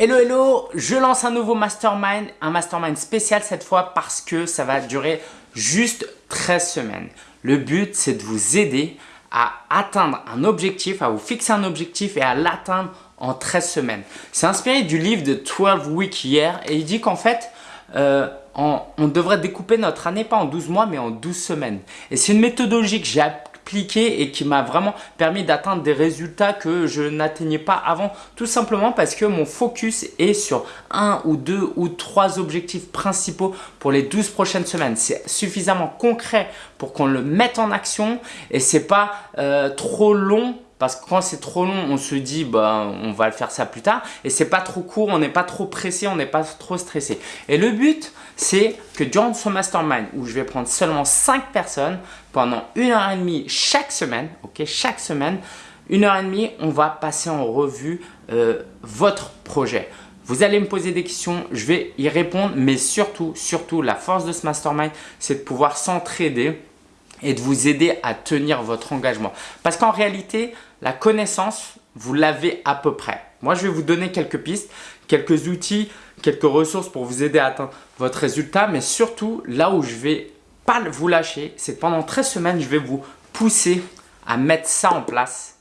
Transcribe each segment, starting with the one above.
Hello hello, je lance un nouveau mastermind, un mastermind spécial cette fois parce que ça va durer juste 13 semaines. Le but c'est de vous aider à atteindre un objectif, à vous fixer un objectif et à l'atteindre en 13 semaines. C'est inspiré du livre de 12 Weeks hier et il dit qu'en fait, euh, on, devrait découper notre année pas en 12 mois mais en 12 semaines. Et c'est une méthodologie que j'ai et qui m'a vraiment permis d'atteindre des résultats que je n'atteignais pas avant tout simplement parce que mon focus est sur un ou deux ou trois objectifs principaux pour les 12 prochaines semaines. C'est suffisamment concret pour qu'on le mette en action et c'est pas euh, trop long parce que quand c'est trop long, on se dit bah, on va le faire ça plus tard. Et c'est pas trop court, on n'est pas trop pressé, on n'est pas trop stressé. Et le but, c'est que durant ce mastermind où je vais prendre seulement 5 personnes pendant une heure et demie chaque semaine, ok, chaque semaine, une heure et demie, on va passer en revue euh, votre projet. Vous allez me poser des questions, je vais y répondre, mais surtout, surtout, la force de ce mastermind, c'est de pouvoir s'entraider et de vous aider à tenir votre engagement. Parce qu'en réalité, la connaissance, vous l'avez à peu près. Moi, je vais vous donner quelques pistes, quelques outils, quelques ressources pour vous aider à atteindre votre résultat. Mais surtout, là où je vais pas vous lâcher, c'est pendant 13 semaines, je vais vous pousser à mettre ça en place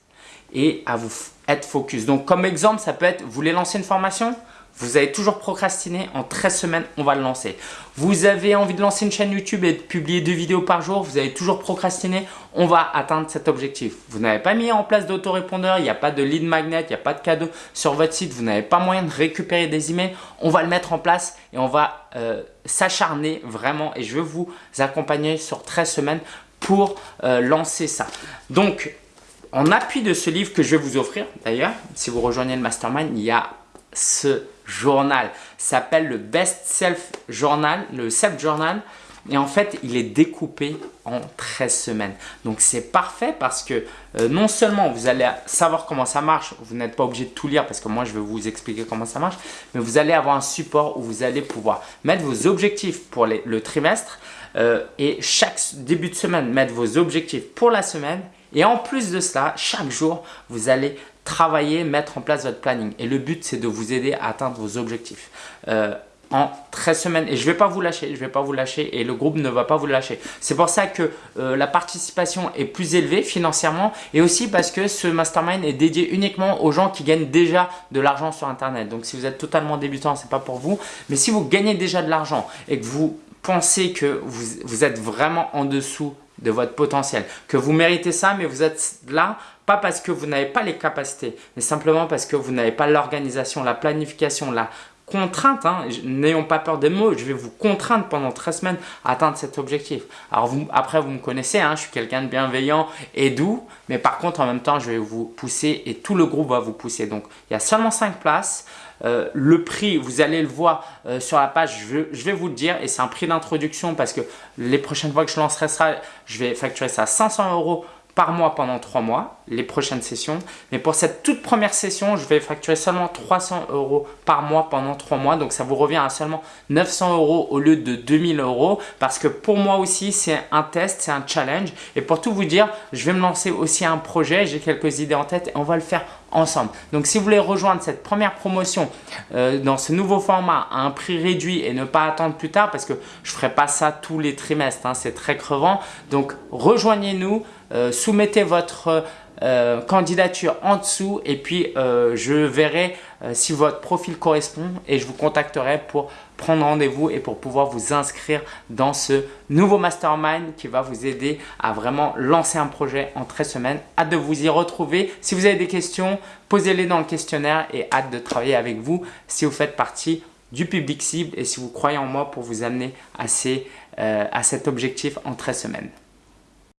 et à vous être focus. Donc, comme exemple, ça peut être, vous voulez lancer une formation? Vous avez toujours procrastiné, en 13 semaines, on va le lancer. Vous avez envie de lancer une chaîne YouTube et de publier deux vidéos par jour, vous avez toujours procrastiné, on va atteindre cet objectif. Vous n'avez pas mis en place d'autorépondeur, il n'y a pas de lead magnet, il n'y a pas de cadeau sur votre site, vous n'avez pas moyen de récupérer des emails, on va le mettre en place et on va euh, s'acharner vraiment et je vais vous accompagner sur 13 semaines pour euh, lancer ça. Donc, en appui de ce livre que je vais vous offrir, d'ailleurs, si vous rejoignez le Mastermind, il y a ce journal. s'appelle le Best Self Journal, le Self Journal. Et en fait, il est découpé en 13 semaines. Donc, c'est parfait parce que euh, non seulement vous allez savoir comment ça marche, vous n'êtes pas obligé de tout lire parce que moi, je vais vous expliquer comment ça marche, mais vous allez avoir un support où vous allez pouvoir mettre vos objectifs pour le trimestre euh, et chaque début de semaine, mettre vos objectifs pour la semaine. Et en plus de cela, chaque jour, vous allez travailler, mettre en place votre planning. Et le but, c'est de vous aider à atteindre vos objectifs. Euh, en 13 semaines et je ne vais pas vous lâcher, je vais pas vous lâcher et le groupe ne va pas vous lâcher. C'est pour ça que euh, la participation est plus élevée financièrement et aussi parce que ce mastermind est dédié uniquement aux gens qui gagnent déjà de l'argent sur internet. Donc si vous êtes totalement débutant, c'est pas pour vous, mais si vous gagnez déjà de l'argent et que vous pensez que vous, vous êtes vraiment en dessous de votre potentiel, que vous méritez ça mais vous êtes là pas parce que vous n'avez pas les capacités, mais simplement parce que vous n'avez pas l'organisation, la planification, la contrainte. Hein. N'ayons pas peur des mots, je vais vous contraindre pendant 13 semaines à atteindre cet objectif. Alors après, vous me connaissez, hein, je suis quelqu'un de bienveillant et doux, mais par contre, en même temps, je vais vous pousser et tout le groupe va vous pousser. Donc, il y a seulement 5 places. Euh, le prix, vous allez le voir euh, sur la page, je, vais vous le dire et c'est un prix d'introduction parce que les prochaines fois que je lancerai ça, je vais facturer ça à 500 euros par mois pendant 3 mois, les prochaines sessions. Mais pour cette toute première session, je vais facturer seulement 300 euros par mois pendant 3 mois. Donc ça vous revient à seulement 900 euros au lieu de 2000 euros. Parce que pour moi aussi, c'est un test, c'est un challenge. Et pour tout vous dire, je vais me lancer aussi un projet. J'ai quelques idées en tête et on va le faire ensemble. Donc si vous voulez rejoindre cette première promotion euh, dans ce nouveau format à un prix réduit et ne pas attendre plus tard parce que je ne ferai pas ça tous les trimestres, hein, c'est très crevant. Donc rejoignez-nous. Euh, soumettez votre euh, candidature en dessous et puis euh, je verrai si votre profil correspond et je vous contacterai pour prendre rendez-vous et pour pouvoir vous inscrire dans ce nouveau mastermind qui va vous aider à vraiment lancer un projet en 13 semaines. Hâte de vous y retrouver. Si vous avez des questions, posez-les dans le questionnaire et hâte de travailler avec vous si vous faites partie du public cible et si vous croyez en moi pour vous amener à cet objectif en 13 semaines.